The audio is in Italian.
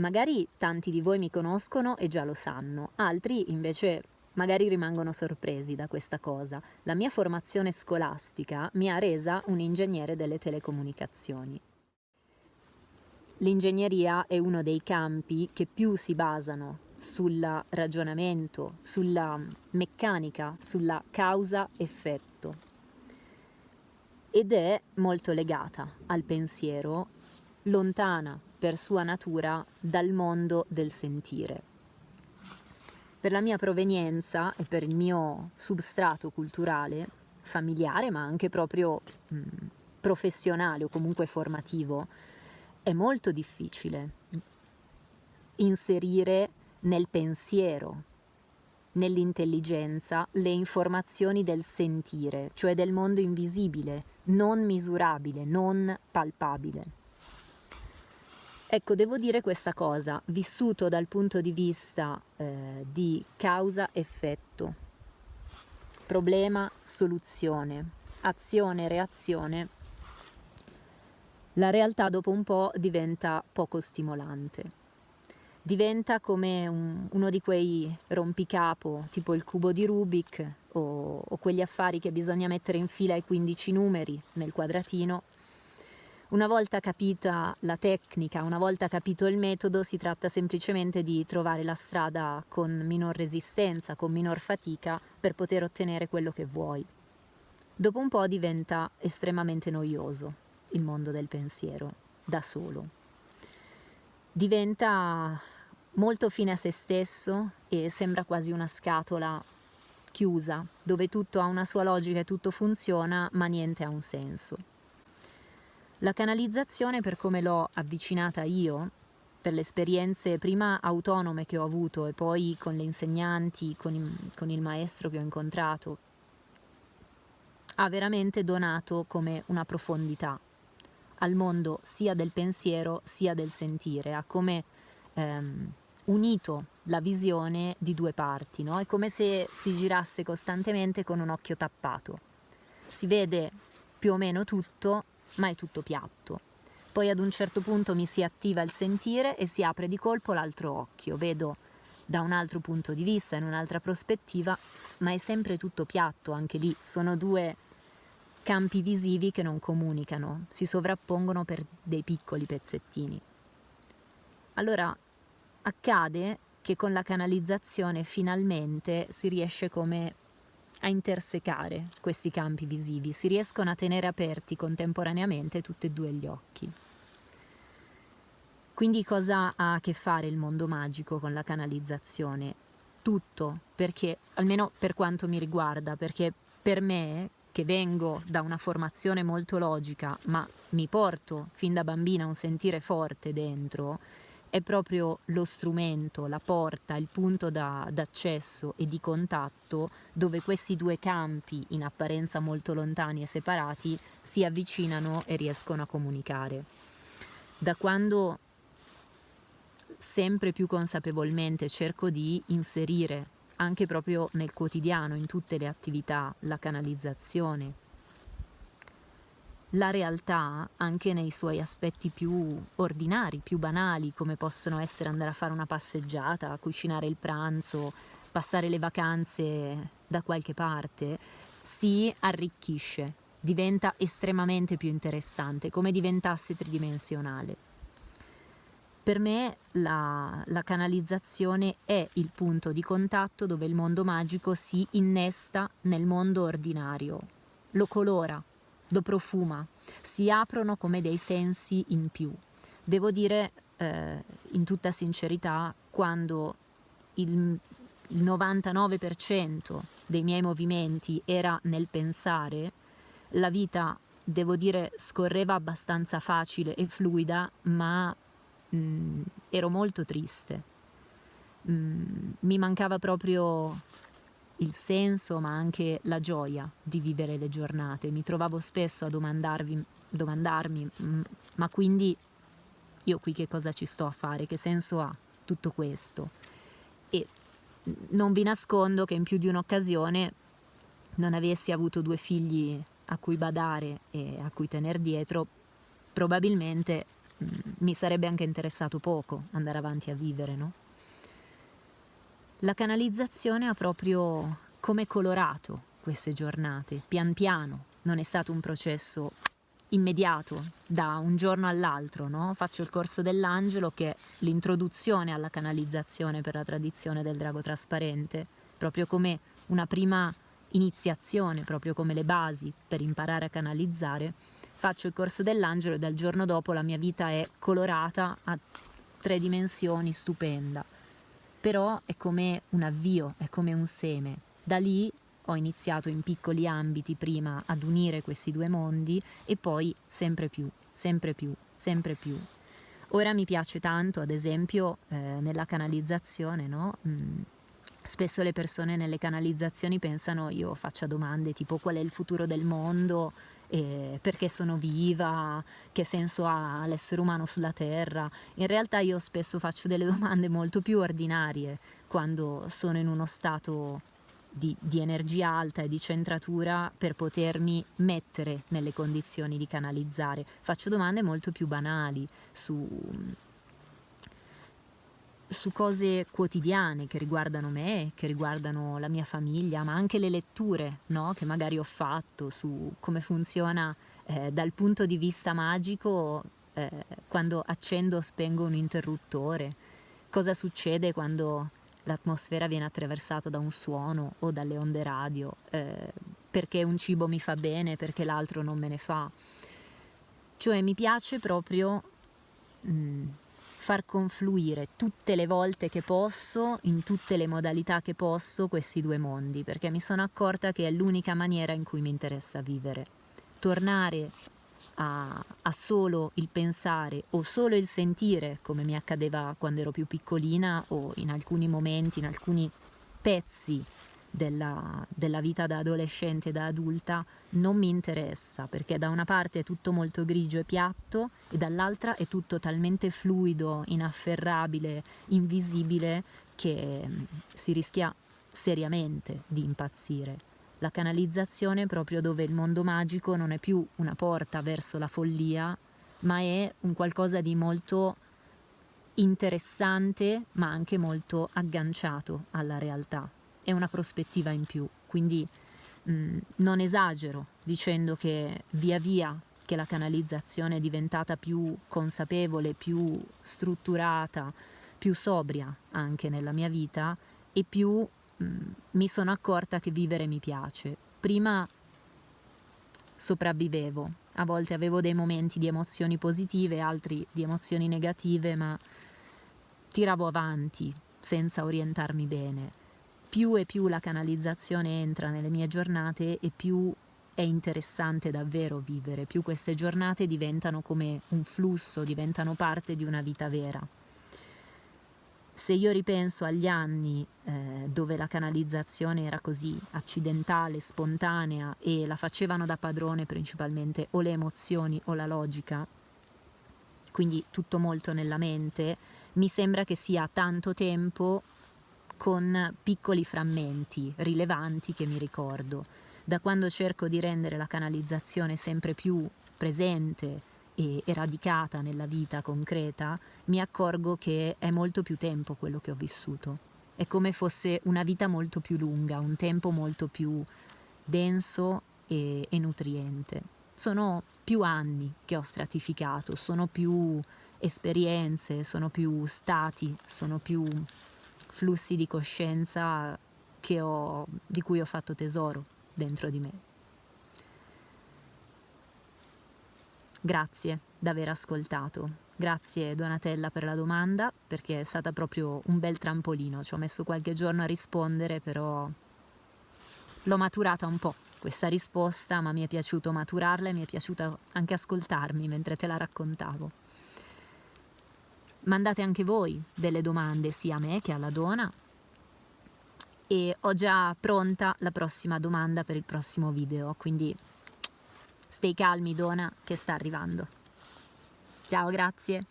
Magari tanti di voi mi conoscono e già lo sanno, altri invece magari rimangono sorpresi da questa cosa. La mia formazione scolastica mi ha resa un ingegnere delle telecomunicazioni. L'ingegneria è uno dei campi che più si basano sul ragionamento, sulla meccanica, sulla causa-effetto ed è molto legata al pensiero, lontana per sua natura dal mondo del sentire. Per la mia provenienza e per il mio substrato culturale, familiare ma anche proprio mh, professionale o comunque formativo, è molto difficile inserire nel pensiero, nell'intelligenza, le informazioni del sentire, cioè del mondo invisibile, non misurabile, non palpabile. Ecco, devo dire questa cosa, vissuto dal punto di vista eh, di causa-effetto, problema-soluzione, azione-reazione, la realtà dopo un po' diventa poco stimolante. Diventa come un, uno di quei rompicapo, tipo il cubo di Rubik o, o quegli affari che bisogna mettere in fila ai 15 numeri nel quadratino una volta capita la tecnica, una volta capito il metodo, si tratta semplicemente di trovare la strada con minor resistenza, con minor fatica per poter ottenere quello che vuoi. Dopo un po' diventa estremamente noioso il mondo del pensiero, da solo. Diventa molto fine a se stesso e sembra quasi una scatola chiusa, dove tutto ha una sua logica e tutto funziona, ma niente ha un senso. La canalizzazione, per come l'ho avvicinata io, per le esperienze prima autonome che ho avuto e poi con le insegnanti, con il, con il maestro che ho incontrato, ha veramente donato come una profondità al mondo sia del pensiero sia del sentire, ha come ehm, unito la visione di due parti, no? è come se si girasse costantemente con un occhio tappato. Si vede più o meno tutto, ma è tutto piatto. Poi ad un certo punto mi si attiva il sentire e si apre di colpo l'altro occhio, vedo da un altro punto di vista, in un'altra prospettiva, ma è sempre tutto piatto, anche lì sono due campi visivi che non comunicano, si sovrappongono per dei piccoli pezzettini. Allora accade che con la canalizzazione finalmente si riesce come a intersecare questi campi visivi, si riescono a tenere aperti contemporaneamente tutti e due gli occhi. Quindi cosa ha a che fare il mondo magico con la canalizzazione? Tutto, perché, almeno per quanto mi riguarda, perché per me, che vengo da una formazione molto logica, ma mi porto fin da bambina un sentire forte dentro, è proprio lo strumento, la porta, il punto da, d'accesso e di contatto dove questi due campi, in apparenza molto lontani e separati, si avvicinano e riescono a comunicare. Da quando sempre più consapevolmente cerco di inserire anche proprio nel quotidiano, in tutte le attività, la canalizzazione, la realtà anche nei suoi aspetti più ordinari, più banali, come possono essere andare a fare una passeggiata, cucinare il pranzo, passare le vacanze da qualche parte, si arricchisce, diventa estremamente più interessante, come diventasse tridimensionale. Per me la, la, canalizzazione è il punto di contatto dove il mondo magico si innesta nel mondo ordinario, lo colora, lo profuma, si aprono come dei sensi in più. Devo dire eh, in tutta sincerità, quando il, il 99% dei miei movimenti era nel pensare, la vita, devo dire, scorreva abbastanza facile e fluida, ma mh, mm, ero molto triste. Mm, mi mancava proprio il senso ma anche la gioia di vivere le giornate. Mi trovavo spesso a domandarmi, ma quindi io qui che cosa ci sto a fare? Che senso ha tutto questo? E non vi nascondo che in più di un'occasione non avessi avuto due figli a cui badare e a cui tener dietro, probabilmente mm, mi sarebbe anche interessato poco andare avanti a vivere, no? La canalizzazione ha proprio come colorato queste giornate, pian piano, non è stato un processo immediato, da un giorno all'altro, no? Faccio il corso dell'angelo che è l'introduzione alla canalizzazione per la tradizione del drago trasparente, proprio come una prima iniziazione, proprio come le basi per imparare a canalizzare. Faccio il corso dell'angelo e dal giorno dopo la mia vita è colorata a tre dimensioni, stupenda. Però è come un avvio, è come un seme. Da lì ho iniziato in piccoli ambiti prima ad unire questi due mondi e poi sempre più, sempre più, sempre più. Ora mi piace tanto, ad esempio, eh, nella canalizzazione, no? Mm, spesso le persone nelle canalizzazioni pensano io faccia domande tipo qual è il futuro del mondo, eh, perché sono viva, che senso ha l'essere umano sulla Terra. In realtà io spesso faccio delle domande molto più ordinarie quando sono in uno stato di, di, energia alta e di centratura per potermi mettere nelle condizioni di canalizzare. Faccio domande molto più banali su, su cose quotidiane che riguardano me, che riguardano la mia famiglia, ma anche le letture no? che magari ho fatto su come funziona eh, dal punto di vista magico eh, quando accendo o spengo un interruttore, cosa succede quando l'atmosfera viene attraversata da un suono o dalle onde radio, eh, perché un cibo mi fa bene, perché l'altro non me ne fa. Cioè mi piace proprio mh, mm, far confluire tutte le volte che posso, in tutte le modalità che posso, questi due mondi, perché mi sono accorta che è l'unica maniera in cui mi interessa vivere. Tornare a, a, solo il pensare o solo il sentire, come mi accadeva quando ero più piccolina o in alcuni momenti, in alcuni pezzi della, della vita da adolescente da adulta, non mi interessa, perché da una parte è tutto molto grigio e piatto e dall'altra è tutto talmente fluido, inafferrabile, invisibile, che mm, si rischia seriamente di impazzire la canalizzazione proprio dove il mondo magico non è più una porta verso la follia, ma è un qualcosa di molto interessante, ma anche molto agganciato alla realtà. È una prospettiva in più, quindi mh, mm, non esagero dicendo che via via che la canalizzazione è diventata più consapevole, più strutturata, più sobria anche nella mia vita e più Mm, mi sono accorta che vivere mi piace. Prima sopravvivevo, a volte avevo dei momenti di emozioni positive, altri di emozioni negative, ma tiravo avanti senza orientarmi bene. Più e più la canalizzazione entra nelle mie giornate e più è interessante davvero vivere, più queste giornate diventano come un flusso, diventano parte di una vita vera. Se io ripenso agli anni eh, dove la canalizzazione era così accidentale, spontanea e la facevano da padrone principalmente o le emozioni o la logica, quindi tutto molto nella mente, mi sembra che sia tanto tempo con piccoli frammenti rilevanti che mi ricordo. Da quando cerco di rendere la canalizzazione sempre più presente, e, radicata nella vita concreta, mi accorgo che è molto più tempo quello che ho vissuto. È come fosse una vita molto più lunga, un tempo molto più denso e, e nutriente. Sono più anni che ho stratificato, sono più esperienze, sono più stati, sono più flussi di coscienza ho, di cui ho fatto tesoro dentro di me. Grazie d'aver ascoltato. Grazie Donatella per la domanda, perché è stata proprio un bel trampolino. Ci ho messo qualche giorno a rispondere, però l'ho maturata un po' questa risposta, ma mi è piaciuto maturarla e mi è piaciuto anche ascoltarmi mentre te la raccontavo. Mandate anche voi delle domande sia a me che alla Dona e ho già pronta la prossima domanda per il prossimo video, quindi Stai calmi, Dona, che sta arrivando. Ciao, grazie.